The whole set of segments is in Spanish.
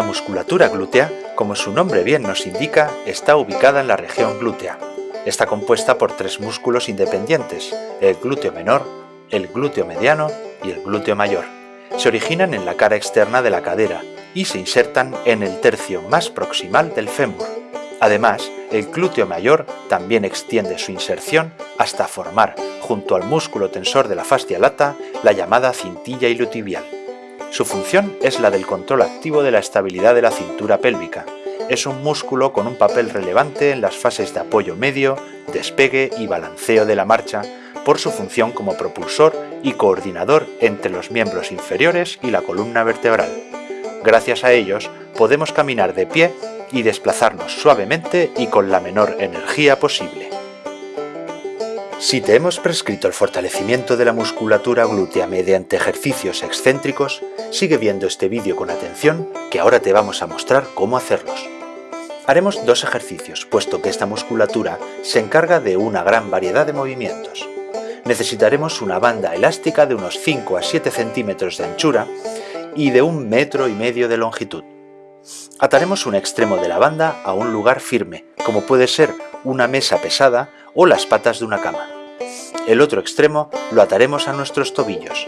La musculatura glútea, como su nombre bien nos indica, está ubicada en la región glútea. Está compuesta por tres músculos independientes, el glúteo menor, el glúteo mediano y el glúteo mayor. Se originan en la cara externa de la cadera y se insertan en el tercio más proximal del fémur. Además, el glúteo mayor también extiende su inserción hasta formar, junto al músculo tensor de la fascia lata, la llamada cintilla iliotibial. Su función es la del control activo de la estabilidad de la cintura pélvica. Es un músculo con un papel relevante en las fases de apoyo medio, despegue y balanceo de la marcha, por su función como propulsor y coordinador entre los miembros inferiores y la columna vertebral. Gracias a ellos podemos caminar de pie y desplazarnos suavemente y con la menor energía posible. Si te hemos prescrito el fortalecimiento de la musculatura glútea mediante ejercicios excéntricos, sigue viendo este vídeo con atención que ahora te vamos a mostrar cómo hacerlos. Haremos dos ejercicios, puesto que esta musculatura se encarga de una gran variedad de movimientos. Necesitaremos una banda elástica de unos 5 a 7 centímetros de anchura y de un metro y medio de longitud. Ataremos un extremo de la banda a un lugar firme, como puede ser una mesa pesada o las patas de una cama. El otro extremo lo ataremos a nuestros tobillos.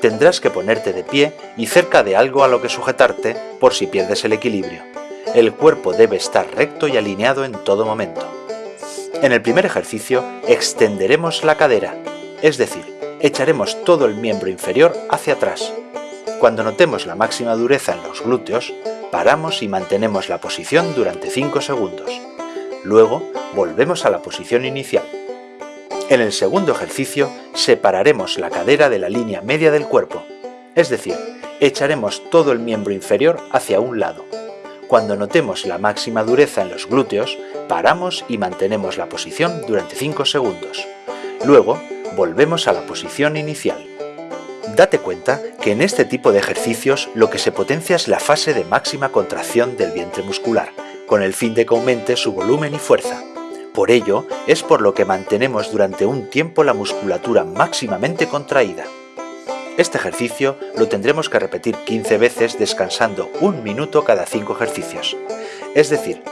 Tendrás que ponerte de pie y cerca de algo a lo que sujetarte por si pierdes el equilibrio. El cuerpo debe estar recto y alineado en todo momento. En el primer ejercicio extenderemos la cadera, es decir, echaremos todo el miembro inferior hacia atrás. Cuando notemos la máxima dureza en los glúteos, paramos y mantenemos la posición durante 5 segundos. Luego, volvemos a la posición inicial. En el segundo ejercicio, separaremos la cadera de la línea media del cuerpo, es decir, echaremos todo el miembro inferior hacia un lado. Cuando notemos la máxima dureza en los glúteos, paramos y mantenemos la posición durante 5 segundos. Luego, volvemos a la posición inicial. Date cuenta que en este tipo de ejercicios lo que se potencia es la fase de máxima contracción del vientre muscular, con el fin de que aumente su volumen y fuerza. Por ello, es por lo que mantenemos durante un tiempo la musculatura máximamente contraída. Este ejercicio lo tendremos que repetir 15 veces descansando un minuto cada 5 ejercicios. Es decir,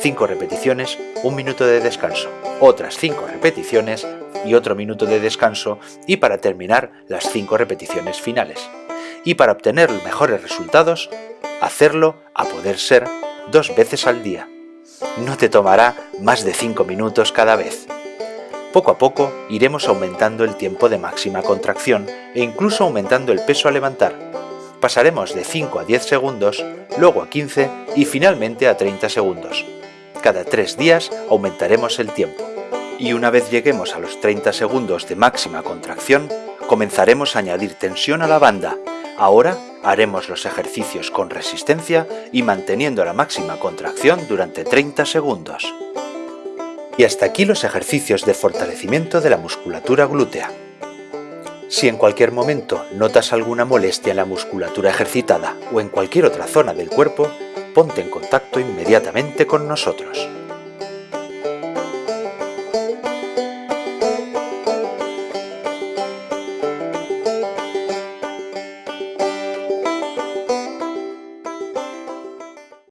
5 repeticiones, un minuto de descanso, otras 5 repeticiones, y otro minuto de descanso y para terminar las 5 repeticiones finales. Y para obtener mejores resultados, hacerlo a poder ser dos veces al día. No te tomará más de 5 minutos cada vez. Poco a poco iremos aumentando el tiempo de máxima contracción e incluso aumentando el peso a levantar. Pasaremos de 5 a 10 segundos, luego a 15 y finalmente a 30 segundos. Cada 3 días aumentaremos el tiempo y una vez lleguemos a los 30 segundos de máxima contracción, comenzaremos a añadir tensión a la banda. Ahora haremos los ejercicios con resistencia y manteniendo la máxima contracción durante 30 segundos. Y hasta aquí los ejercicios de fortalecimiento de la musculatura glútea. Si en cualquier momento notas alguna molestia en la musculatura ejercitada o en cualquier otra zona del cuerpo, ponte en contacto inmediatamente con nosotros.